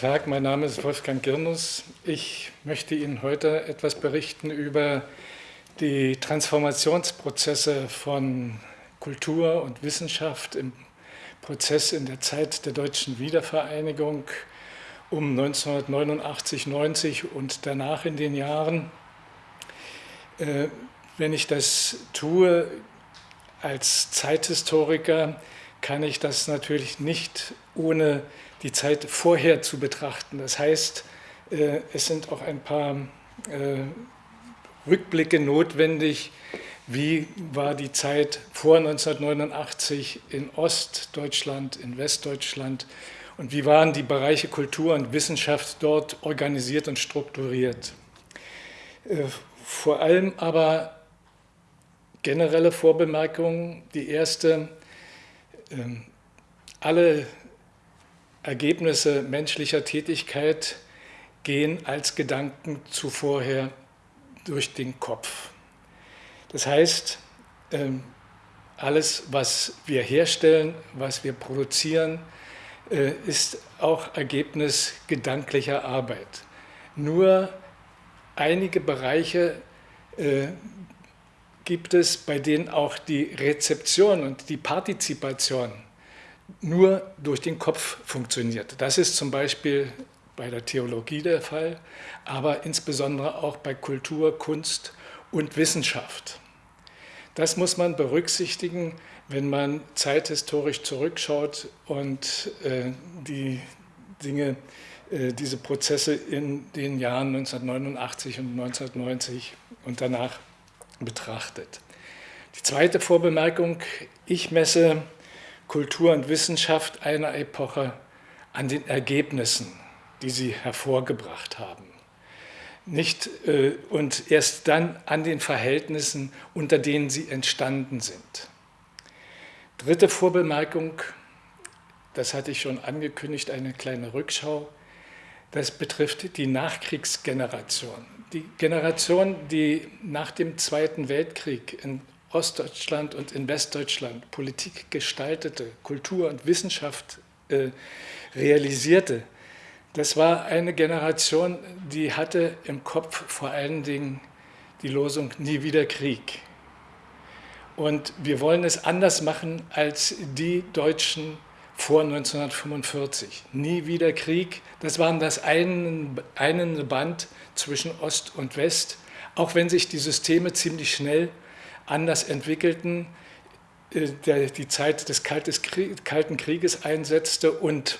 Tag, mein Name ist Wolfgang Girnus. Ich möchte Ihnen heute etwas berichten über die Transformationsprozesse von Kultur und Wissenschaft im Prozess in der Zeit der deutschen Wiedervereinigung um 1989, 90 und danach in den Jahren. Äh, wenn ich das tue als Zeithistoriker, kann ich das natürlich nicht ohne die Zeit vorher zu betrachten. Das heißt, äh, es sind auch ein paar äh, Rückblicke notwendig, wie war die Zeit vor 1989 in Ostdeutschland, in Westdeutschland und wie waren die Bereiche Kultur und Wissenschaft dort organisiert und strukturiert. Äh, vor allem aber generelle Vorbemerkungen. Die erste, ähm, alle Ergebnisse menschlicher Tätigkeit gehen als Gedanken zuvorher durch den Kopf. Das heißt, ähm, alles, was wir herstellen, was wir produzieren, äh, ist auch Ergebnis gedanklicher Arbeit. Nur einige Bereiche äh, gibt es, bei denen auch die Rezeption und die Partizipation nur durch den Kopf funktioniert. Das ist zum Beispiel bei der Theologie der Fall, aber insbesondere auch bei Kultur, Kunst und Wissenschaft. Das muss man berücksichtigen, wenn man zeithistorisch zurückschaut und äh, die Dinge, äh, diese Prozesse in den Jahren 1989 und 1990 und danach betrachtet. Die zweite Vorbemerkung, ich messe Kultur und Wissenschaft einer Epoche an den Ergebnissen, die sie hervorgebracht haben. Nicht, äh, und erst dann an den Verhältnissen, unter denen sie entstanden sind. Dritte Vorbemerkung, das hatte ich schon angekündigt, eine kleine Rückschau. Das betrifft die Nachkriegsgeneration. Die Generation, die nach dem Zweiten Weltkrieg in Ostdeutschland und in Westdeutschland Politik gestaltete, Kultur und Wissenschaft äh, realisierte, das war eine Generation, die hatte im Kopf vor allen Dingen die Losung Nie wieder Krieg. Und wir wollen es anders machen als die Deutschen vor 1945. Nie wieder Krieg, das war das einende Band zwischen Ost und West, auch wenn sich die Systeme ziemlich schnell anders entwickelten, äh, der, die Zeit des Kalten Krieges einsetzte und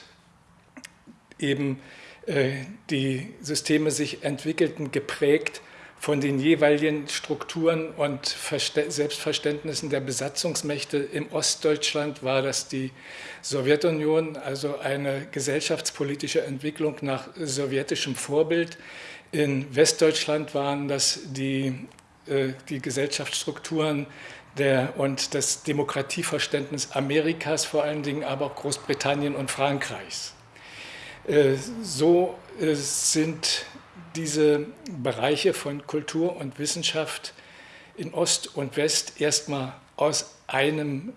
eben äh, die Systeme sich entwickelten, geprägt von den jeweiligen Strukturen und Selbstverständnissen der Besatzungsmächte. Im Ostdeutschland war das die Sowjetunion, also eine gesellschaftspolitische Entwicklung nach sowjetischem Vorbild. In Westdeutschland waren das die die Gesellschaftsstrukturen der, und das Demokratieverständnis Amerikas vor allen Dingen, aber auch Großbritannien und Frankreichs. Äh, so äh, sind diese Bereiche von Kultur und Wissenschaft in Ost und West erstmal aus einem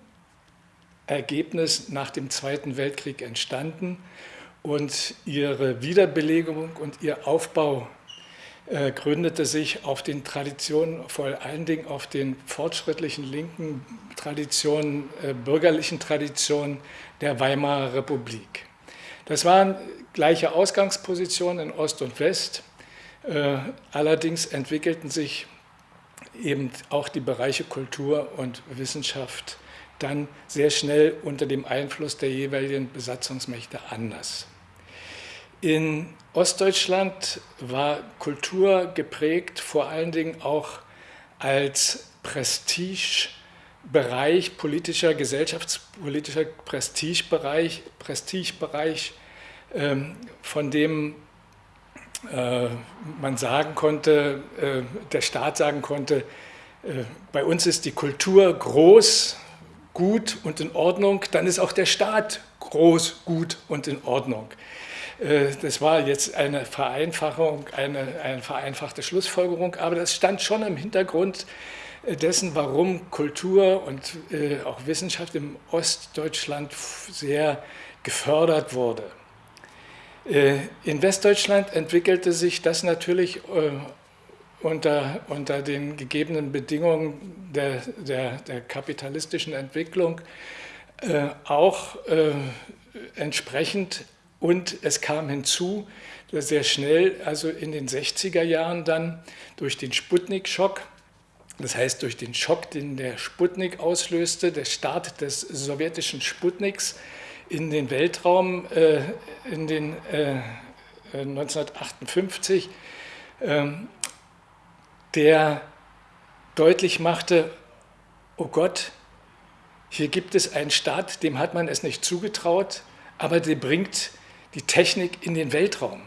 Ergebnis nach dem Zweiten Weltkrieg entstanden und ihre Wiederbelegung und ihr Aufbau äh, gründete sich auf den Traditionen, vor allen Dingen auf den fortschrittlichen linken Traditionen, äh, bürgerlichen Traditionen der Weimarer Republik. Das waren gleiche Ausgangspositionen in Ost und West, äh, allerdings entwickelten sich eben auch die Bereiche Kultur und Wissenschaft dann sehr schnell unter dem Einfluss der jeweiligen Besatzungsmächte anders. In Ostdeutschland war Kultur geprägt vor allen Dingen auch als Prestigebereich, politischer, gesellschaftspolitischer Prestigebereich, Prestigebereich ähm, von dem äh, man sagen konnte, äh, der Staat sagen konnte, äh, bei uns ist die Kultur groß, gut und in Ordnung, dann ist auch der Staat groß, gut und in Ordnung. Äh, das war jetzt eine Vereinfachung, eine, eine vereinfachte Schlussfolgerung, aber das stand schon im Hintergrund äh, dessen, warum Kultur und äh, auch Wissenschaft im Ostdeutschland sehr gefördert wurde. In Westdeutschland entwickelte sich das natürlich unter, unter den gegebenen Bedingungen der, der, der kapitalistischen Entwicklung auch entsprechend und es kam hinzu, sehr schnell, also in den 60er Jahren dann durch den Sputnik-Schock, das heißt durch den Schock, den der Sputnik auslöste, der Start des sowjetischen Sputniks, in den Weltraum äh, in den, äh, 1958, äh, der deutlich machte, oh Gott, hier gibt es einen Staat, dem hat man es nicht zugetraut, aber der bringt die Technik in den Weltraum.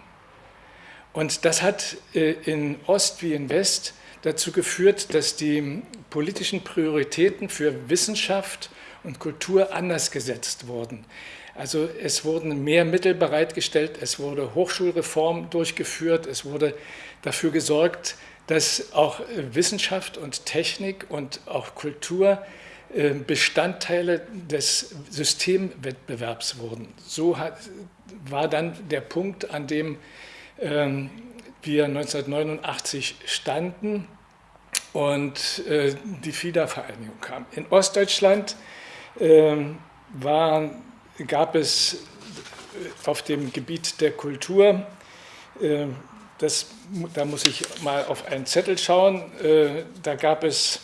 Und das hat äh, in Ost wie in West dazu geführt, dass die politischen Prioritäten für Wissenschaft und Kultur anders gesetzt wurden. Also es wurden mehr Mittel bereitgestellt, es wurde Hochschulreform durchgeführt, es wurde dafür gesorgt, dass auch Wissenschaft und Technik und auch Kultur äh, Bestandteile des Systemwettbewerbs wurden. So hat, war dann der Punkt, an dem ähm, wir 1989 standen und äh, die Wiedervereinigung kam. In Ostdeutschland ähm, waren gab es äh, auf dem Gebiet der Kultur, äh, das, da muss ich mal auf einen Zettel schauen, äh, da gab es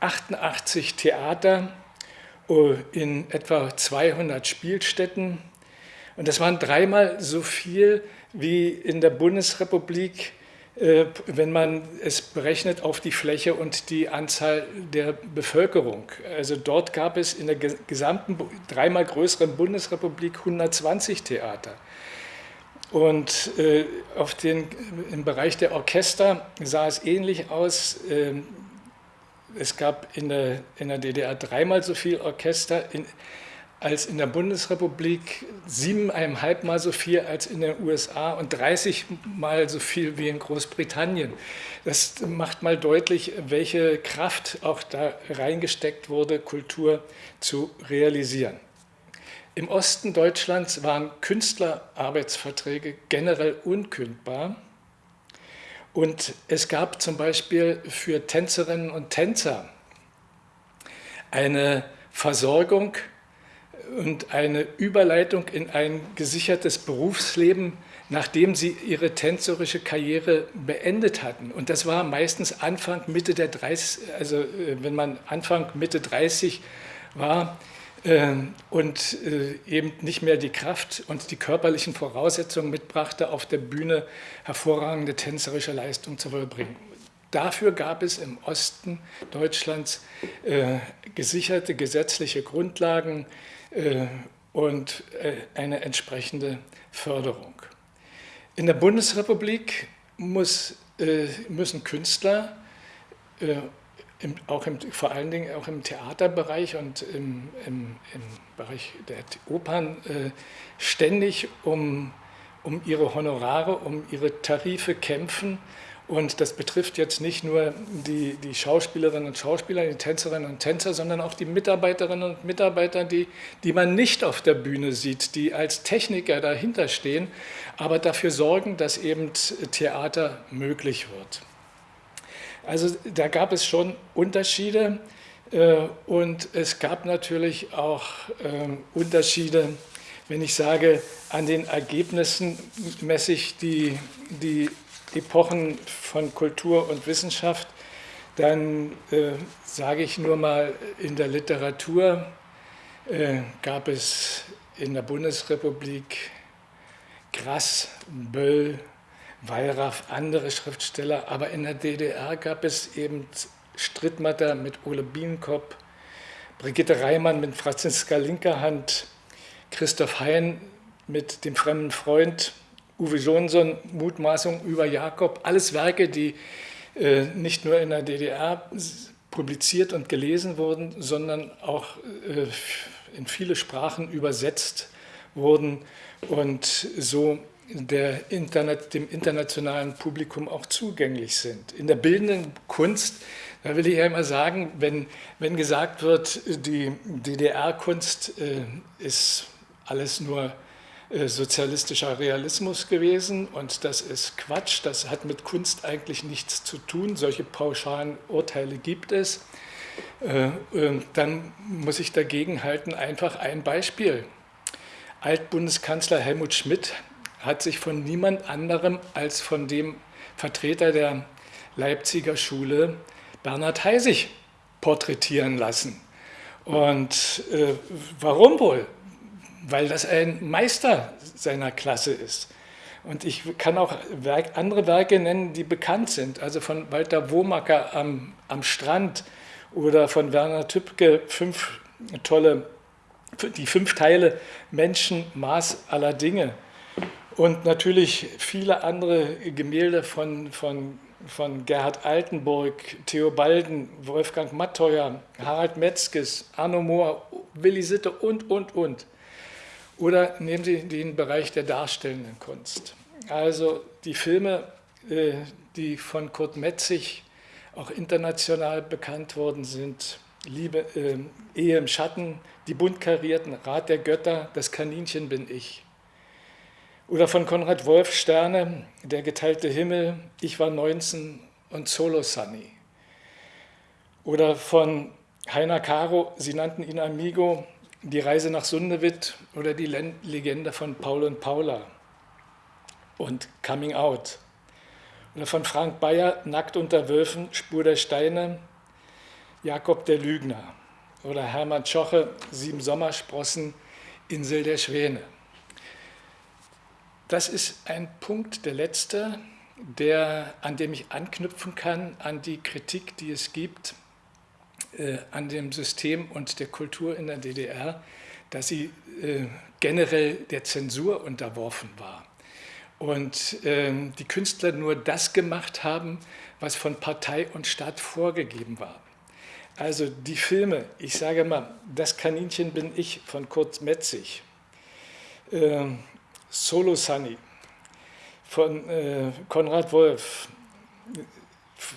88 Theater in etwa 200 Spielstätten und das waren dreimal so viel wie in der Bundesrepublik äh, wenn man es berechnet auf die Fläche und die Anzahl der Bevölkerung. Also dort gab es in der gesamten dreimal größeren Bundesrepublik 120 Theater. Und äh, auf den, im Bereich der Orchester sah es ähnlich aus. Es gab in der, in der DDR dreimal so viel Orchester. In, als in der Bundesrepublik, siebeneinhalb Mal so viel als in den USA und 30 Mal so viel wie in Großbritannien. Das macht mal deutlich, welche Kraft auch da reingesteckt wurde, Kultur zu realisieren. Im Osten Deutschlands waren Künstlerarbeitsverträge generell unkündbar. Und es gab zum Beispiel für Tänzerinnen und Tänzer eine Versorgung und eine Überleitung in ein gesichertes Berufsleben, nachdem sie ihre tänzerische Karriere beendet hatten. Und das war meistens Anfang, Mitte der 30, also äh, wenn man Anfang, Mitte 30 war und äh, eben nicht mehr die Kraft und die körperlichen Voraussetzungen mitbrachte, auf der Bühne hervorragende tänzerische Leistung zu vollbringen. Dafür gab es im Osten Deutschlands äh, gesicherte gesetzliche Grundlagen, äh, und eine entsprechende Förderung. In der Bundesrepublik muss, müssen Künstler, auch im, vor allen Dingen auch im Theaterbereich und im, im, im Bereich der Opern, ständig um, um ihre Honorare, um ihre Tarife kämpfen und das betrifft jetzt nicht nur die, die Schauspielerinnen und Schauspieler, die Tänzerinnen und Tänzer, sondern auch die Mitarbeiterinnen und Mitarbeiter, die, die man nicht auf der Bühne sieht, die als Techniker dahinter stehen, aber dafür sorgen, dass eben Theater möglich wird. Also da gab es schon Unterschiede äh, und es gab natürlich auch ähm, Unterschiede, wenn ich sage, an den Ergebnissen messe ich die, die Epochen von Kultur und Wissenschaft, dann äh, sage ich nur mal, in der Literatur äh, gab es in der Bundesrepublik Grass, Böll, Wallraff, andere Schriftsteller, aber in der DDR gab es eben Strittmatter mit Ole Bienenkopf, Brigitte Reimann mit Franziska Linkerhand, Christoph Hein mit dem fremden Freund, Uwe Johnson, Mutmaßung über Jakob, alles Werke, die äh, nicht nur in der DDR publiziert und gelesen wurden, sondern auch äh, in viele Sprachen übersetzt wurden und so der Internet, dem internationalen Publikum auch zugänglich sind. In der bildenden Kunst, da will ich ja immer sagen, wenn, wenn gesagt wird, die DDR-Kunst äh, ist alles nur äh, sozialistischer Realismus gewesen und das ist Quatsch, das hat mit Kunst eigentlich nichts zu tun, solche pauschalen Urteile gibt es. Äh, dann muss ich dagegen halten, einfach ein Beispiel. Altbundeskanzler Helmut Schmidt hat sich von niemand anderem als von dem Vertreter der Leipziger Schule, Bernhard Heisig, porträtieren lassen. Und äh, warum wohl? Weil das ein Meister seiner Klasse ist. Und ich kann auch Werk, andere Werke nennen, die bekannt sind. Also von Walter Womacker am, am Strand oder von Werner Tübke, fünf tolle, die fünf Teile Menschen, Maß aller Dinge. Und natürlich viele andere Gemälde von, von von Gerhard Altenburg, Theo Balden, Wolfgang Matteuer, Harald Metzges, Arno Mohr, Willi Sitte und, und, und. Oder nehmen Sie den Bereich der darstellenden Kunst. Also die Filme, äh, die von Kurt Metzig auch international bekannt worden sind, Liebe, äh, Ehe im Schatten, Die bunt karierten, Rat der Götter, Das Kaninchen bin ich. Oder von Konrad Wolf Sterne, Der geteilte Himmel, Ich war 19 und Solo Sunny. Oder von Heiner Caro, Sie nannten ihn Amigo, Die Reise nach Sundewitt oder die Legende von Paul und Paula und Coming Out. Oder von Frank Bayer, Nackt unter Wölfen, Spur der Steine, Jakob der Lügner. Oder Hermann Schoche, Sieben Sommersprossen, Insel der Schwäne. Das ist ein Punkt, der letzte, der, an dem ich anknüpfen kann an die Kritik, die es gibt äh, an dem System und der Kultur in der DDR, dass sie äh, generell der Zensur unterworfen war. Und äh, die Künstler nur das gemacht haben, was von Partei und Staat vorgegeben war. Also die Filme, ich sage mal, Das Kaninchen bin ich von Kurt Metzig, ähm, Solo Sunny von äh, Konrad Wolf,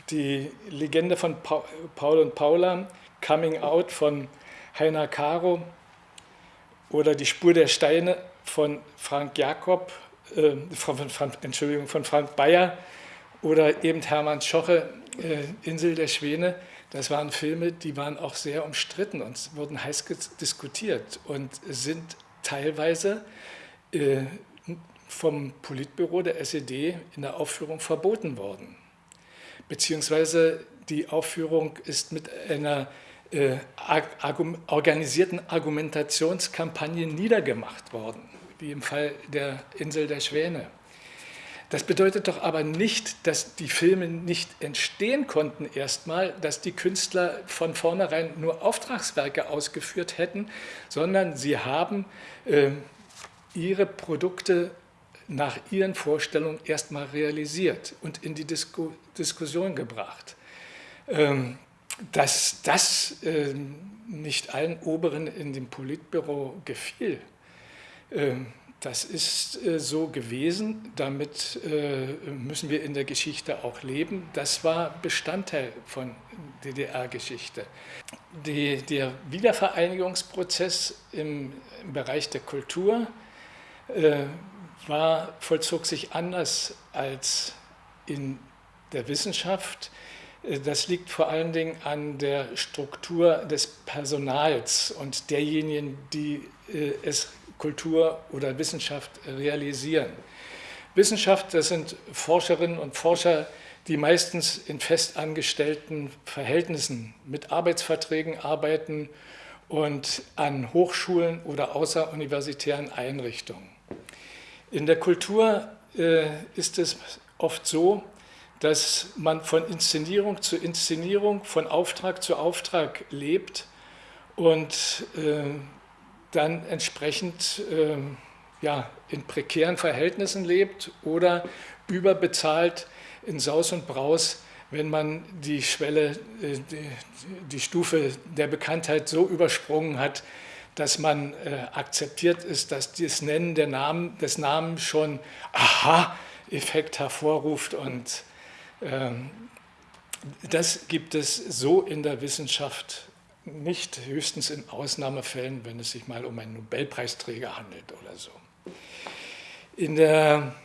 die Legende von pa Paul und Paula, Coming Out von Heiner Caro oder Die Spur der Steine von Frank Jakob, äh, von, von, Entschuldigung, von Frank Bayer oder eben Hermann Schoche, äh, Insel der Schwäne. Das waren Filme, die waren auch sehr umstritten und wurden heiß diskutiert und sind teilweise äh, vom Politbüro der SED in der Aufführung verboten worden. Beziehungsweise die Aufführung ist mit einer äh, organisierten Argumentationskampagne niedergemacht worden, wie im Fall der Insel der Schwäne. Das bedeutet doch aber nicht, dass die Filme nicht entstehen konnten erstmal, dass die Künstler von vornherein nur Auftragswerke ausgeführt hätten, sondern sie haben äh, ihre Produkte nach ihren Vorstellungen erstmal realisiert und in die Disku Diskussion gebracht. Ähm, dass das äh, nicht allen Oberen in dem Politbüro gefiel, äh, das ist äh, so gewesen, damit äh, müssen wir in der Geschichte auch leben. Das war Bestandteil von DDR-Geschichte. Der Wiedervereinigungsprozess im, Bereich der Kultur äh, war, vollzog sich anders als in der Wissenschaft. Das liegt vor allen Dingen an der Struktur des Personals und derjenigen, die es Kultur oder Wissenschaft realisieren. Wissenschaft, das sind Forscherinnen und Forscher, die meistens in festangestellten Verhältnissen mit Arbeitsverträgen arbeiten und an Hochschulen oder außeruniversitären Einrichtungen. In der Kultur äh, ist es oft so, dass man von Inszenierung zu Inszenierung, von Auftrag zu Auftrag lebt und äh, dann entsprechend äh, ja, in prekären Verhältnissen lebt oder überbezahlt in Saus und Braus, wenn man die Schwelle, äh, die, die Stufe der Bekanntheit so übersprungen hat, dass man äh, akzeptiert ist, dass das Nennen der Namen, des Namens schon Aha-Effekt hervorruft. Und ähm, das gibt es so in der Wissenschaft nicht, höchstens in Ausnahmefällen, wenn es sich mal um einen Nobelpreisträger handelt oder so. In der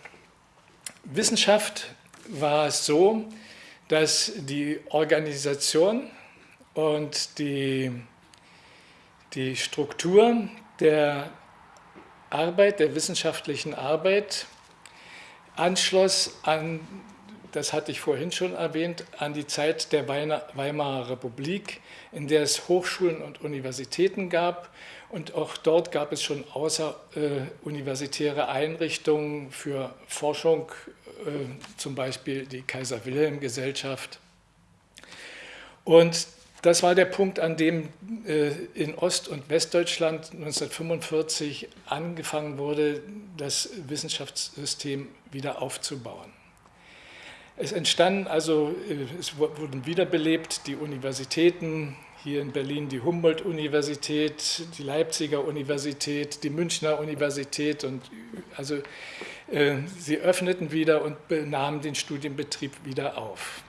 Wissenschaft war es so, dass die Organisation und die, die Struktur der Arbeit, der wissenschaftlichen Arbeit anschloss an, das hatte ich vorhin schon erwähnt, an die Zeit der Weimarer Republik, in der es Hochschulen und Universitäten gab und auch dort gab es schon außeruniversitäre Einrichtungen für Forschung, äh, zum Beispiel die Kaiser-Wilhelm-Gesellschaft. Und das war der Punkt, an dem äh, in Ost- und Westdeutschland 1945 angefangen wurde, das Wissenschaftssystem wieder aufzubauen. Es entstanden also, äh, es wurden wiederbelebt die Universitäten, hier in Berlin die Humboldt-Universität, die Leipziger Universität, die Münchner Universität und also äh, sie öffneten wieder und nahmen den Studienbetrieb wieder auf.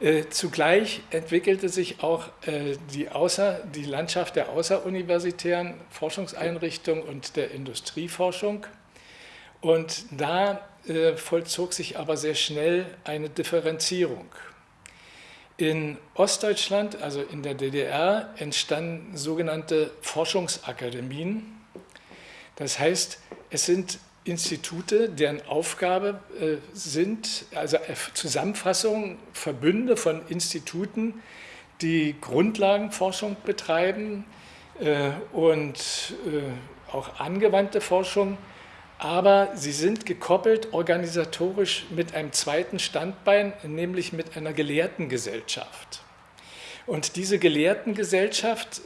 Äh, zugleich entwickelte sich auch äh, die, Außer-, die Landschaft der außeruniversitären Forschungseinrichtungen und der Industrieforschung. Und da vollzog sich aber sehr schnell eine Differenzierung. In Ostdeutschland, also in der DDR, entstanden sogenannte Forschungsakademien. Das heißt, es sind Institute, deren Aufgabe äh, sind, also Zusammenfassungen, Verbünde von Instituten, die Grundlagenforschung betreiben äh, und äh, auch angewandte Forschung, aber sie sind gekoppelt organisatorisch mit einem zweiten Standbein, nämlich mit einer Gelehrtengesellschaft. Und diese Gelehrtengesellschaft,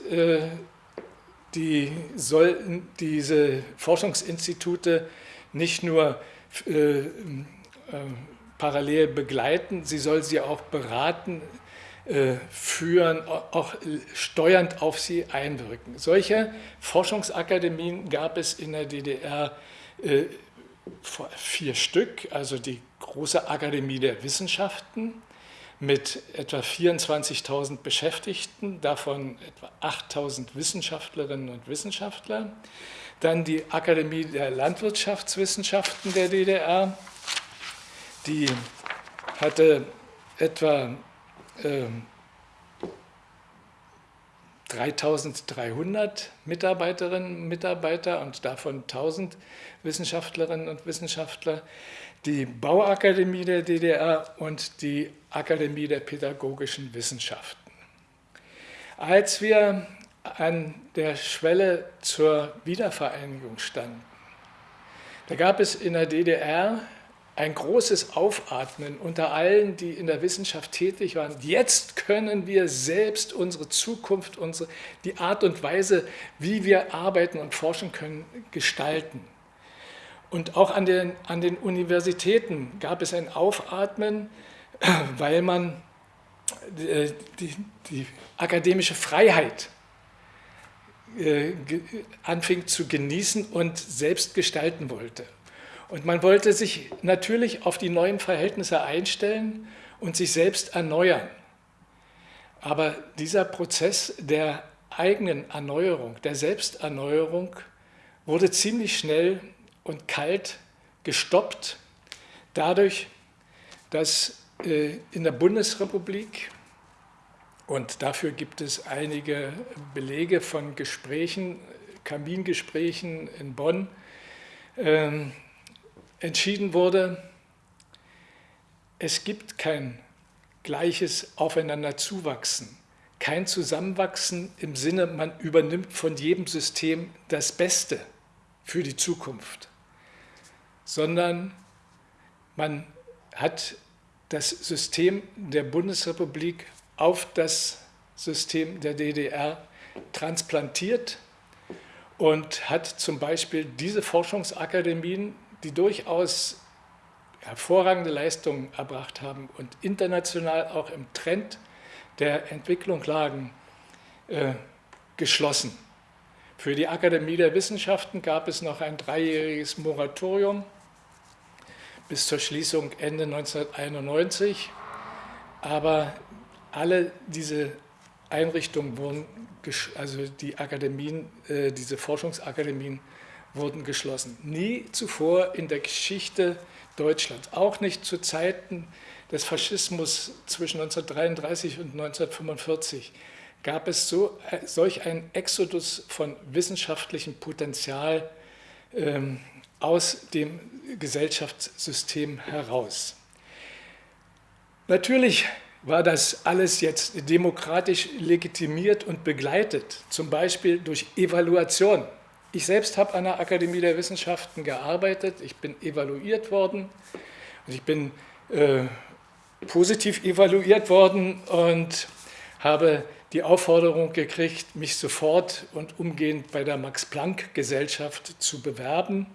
die soll diese Forschungsinstitute nicht nur äh, äh, parallel begleiten, sie soll sie auch beraten, äh, führen, auch steuernd auf sie einwirken. Solche Forschungsakademien gab es in der DDR äh, vier Stück, also die große Akademie der Wissenschaften mit etwa 24.000 Beschäftigten, davon etwa 8.000 Wissenschaftlerinnen und Wissenschaftler. Dann die Akademie der Landwirtschaftswissenschaften der DDR, die hatte etwa äh, 3300 Mitarbeiterinnen und Mitarbeiter und davon 1000 Wissenschaftlerinnen und Wissenschaftler, die Bauakademie der DDR und die Akademie der pädagogischen Wissenschaften. Als wir an der Schwelle zur Wiedervereinigung standen. Da gab es in der DDR ein großes Aufatmen unter allen, die in der Wissenschaft tätig waren. Jetzt können wir selbst unsere Zukunft, unsere, die Art und Weise, wie wir arbeiten und forschen können, gestalten. Und auch an den, an den Universitäten gab es ein Aufatmen, weil man äh, die, die akademische Freiheit äh, anfing zu genießen und selbst gestalten wollte. Und man wollte sich natürlich auf die neuen Verhältnisse einstellen und sich selbst erneuern. Aber dieser Prozess der eigenen Erneuerung, der Selbsterneuerung, wurde ziemlich schnell und kalt gestoppt, dadurch, dass äh, in der Bundesrepublik und dafür gibt es einige Belege von Gesprächen, Kamingesprächen in Bonn, äh, entschieden wurde, es gibt kein gleiches Aufeinanderzuwachsen, kein Zusammenwachsen im Sinne, man übernimmt von jedem System das Beste für die Zukunft, sondern man hat das System der Bundesrepublik auf das System der DDR transplantiert und hat zum Beispiel diese Forschungsakademien, die durchaus hervorragende Leistungen erbracht haben und international auch im Trend der Entwicklung lagen, äh, geschlossen. Für die Akademie der Wissenschaften gab es noch ein dreijähriges Moratorium bis zur Schließung Ende 1991, aber alle diese Einrichtungen wurden, also die Akademien, äh, diese Forschungsakademien wurden geschlossen. Nie zuvor in der Geschichte Deutschlands, auch nicht zu Zeiten des Faschismus zwischen 1933 und 1945, gab es so, solch einen Exodus von wissenschaftlichem Potenzial ähm, aus dem Gesellschaftssystem heraus. Natürlich war das alles jetzt demokratisch legitimiert und begleitet, zum Beispiel durch Evaluation. Ich selbst habe an der Akademie der Wissenschaften gearbeitet, ich bin evaluiert worden und ich bin äh, positiv evaluiert worden und habe die Aufforderung gekriegt, mich sofort und umgehend bei der Max-Planck-Gesellschaft zu bewerben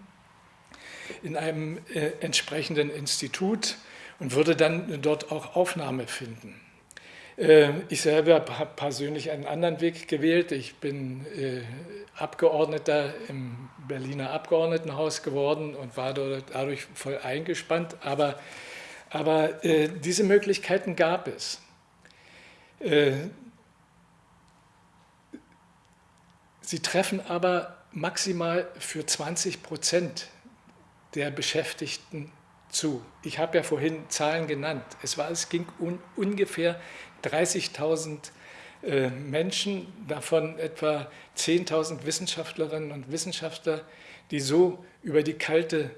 in einem äh, entsprechenden Institut und würde dann dort auch Aufnahme finden. Äh, ich selber habe persönlich einen anderen Weg gewählt. Ich bin äh, Abgeordneter im Berliner Abgeordnetenhaus geworden und war dadurch voll eingespannt. Aber, aber äh, diese Möglichkeiten gab es. Sie treffen aber maximal für 20 Prozent der Beschäftigten zu. Ich habe ja vorhin Zahlen genannt. Es, war, es ging um ungefähr 30.000 äh, Menschen, davon etwa 10.000 Wissenschaftlerinnen und Wissenschaftler, die so über die kalte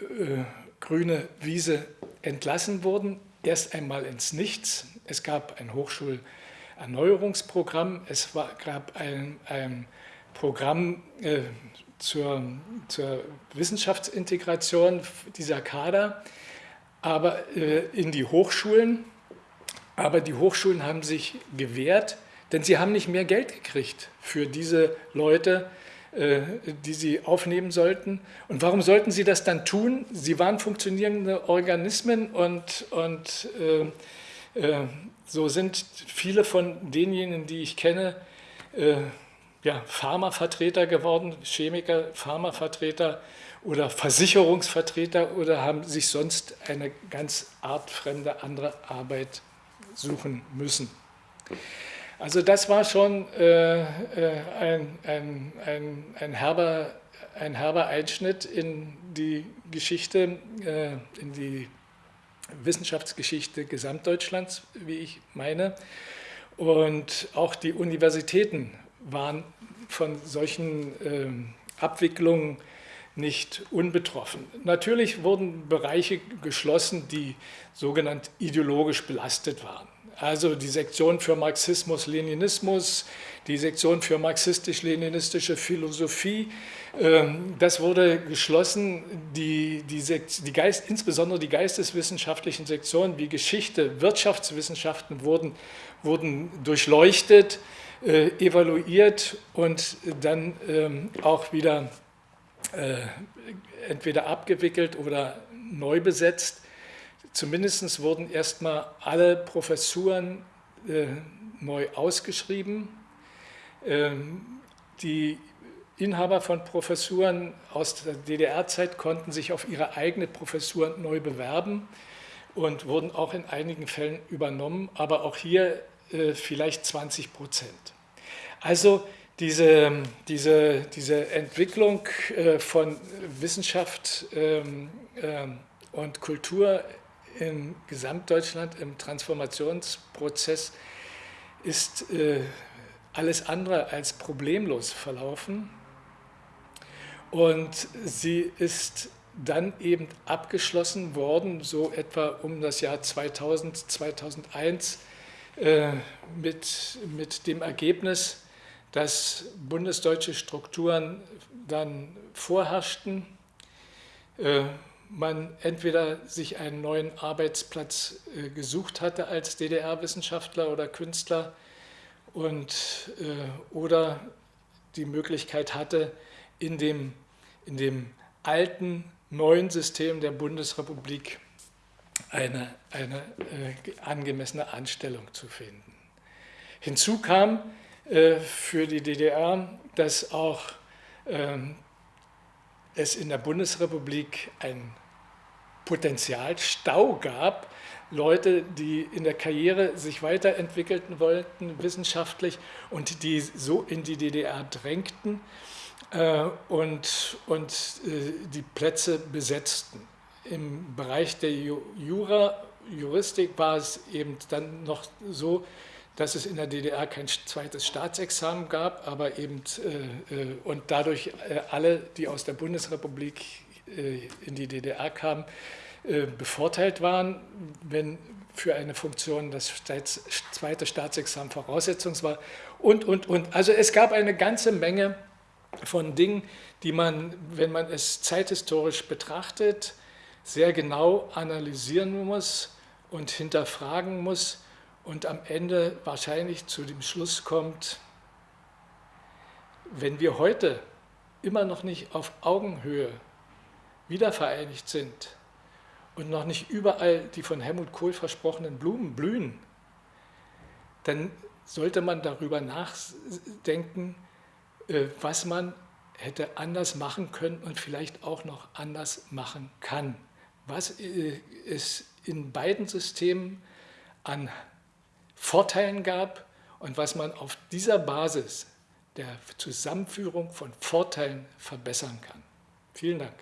äh, grüne Wiese entlassen wurden, erst einmal ins Nichts. Es gab ein Hochschulerneuerungsprogramm, es war, gab ein, ein Programm äh, zur, zur Wissenschaftsintegration dieser Kader, aber äh, in die Hochschulen. Aber die Hochschulen haben sich gewehrt, denn sie haben nicht mehr Geld gekriegt für diese Leute, äh, die sie aufnehmen sollten. Und warum sollten sie das dann tun? Sie waren funktionierende Organismen und, und äh, äh, so sind viele von denjenigen, die ich kenne, äh, ja, Pharmavertreter geworden, Chemiker, Pharmavertreter oder Versicherungsvertreter oder haben sich sonst eine ganz artfremde andere Arbeit suchen müssen. Also das war schon äh, äh, ein, ein, ein, ein, herber, ein herber Einschnitt in die Geschichte, äh, in die Wissenschaftsgeschichte Gesamtdeutschlands, wie ich meine. Und auch die Universitäten waren von solchen äh, Abwicklungen nicht unbetroffen. Natürlich wurden Bereiche geschlossen, die sogenannt ideologisch belastet waren. Also die Sektion für Marxismus, Leninismus, die Sektion für marxistisch-leninistische Philosophie, ähm, das wurde geschlossen. Die, die, die Geist, insbesondere die geisteswissenschaftlichen Sektionen wie Geschichte, Wirtschaftswissenschaften wurden, wurden durchleuchtet äh, evaluiert und dann ähm, auch wieder entweder abgewickelt oder neu besetzt. Zumindest wurden erstmal alle Professuren äh, neu ausgeschrieben. Ähm, die Inhaber von Professuren aus der DDR-Zeit konnten sich auf ihre eigene Professur neu bewerben und wurden auch in einigen Fällen übernommen. Aber auch hier äh, vielleicht 20 Prozent. Also diese, diese, diese Entwicklung äh, von Wissenschaft ähm, ähm, und Kultur in Gesamtdeutschland im Transformationsprozess ist äh, alles andere als problemlos verlaufen. Und sie ist dann eben abgeschlossen worden, so etwa um das Jahr 2000, 2001, äh, mit, mit dem Ergebnis, dass bundesdeutsche Strukturen dann vorherrschten, äh, man entweder sich einen neuen Arbeitsplatz äh, gesucht hatte als DDR-Wissenschaftler oder Künstler und, oder die Möglichkeit hatte, in dem, in dem alten, neuen System der Bundesrepublik eine, eine äh, angemessene Anstellung zu finden. Hinzu kam äh, für die DDR, dass auch ähm, es in der Bundesrepublik ein Potenzialstau gab, Leute, die in der Karriere sich weiterentwickeln wollten, wissenschaftlich, und die so in die DDR drängten. äh, und, und äh, die Plätze besetzten. Im Bereich der Jura, Juristik war es eben dann noch so, dass es in der DDR kein zweites Staatsexamen gab, aber eben äh, und dadurch alle, die aus der Bundesrepublik in die DDR kamen, bevorteilt waren, wenn für eine Funktion das zweite Staatsexamen Voraussetzung war und, und, und. Also es gab eine ganze Menge von Dingen, die man, wenn man es zeithistorisch betrachtet, sehr genau analysieren muss und hinterfragen muss und am Ende wahrscheinlich zu dem Schluss kommt, wenn wir heute immer noch nicht auf Augenhöhe wiedervereinigt sind und noch nicht überall die von Helmut Kohl versprochenen Blumen blühen, dann sollte man darüber nachdenken, äh, was man hätte anders machen können und vielleicht auch noch anders machen kann. Was äh, es in beiden Systemen an Vorteilen gab und was man auf dieser Basis der Zusammenführung von Vorteilen verbessern kann. Vielen Dank.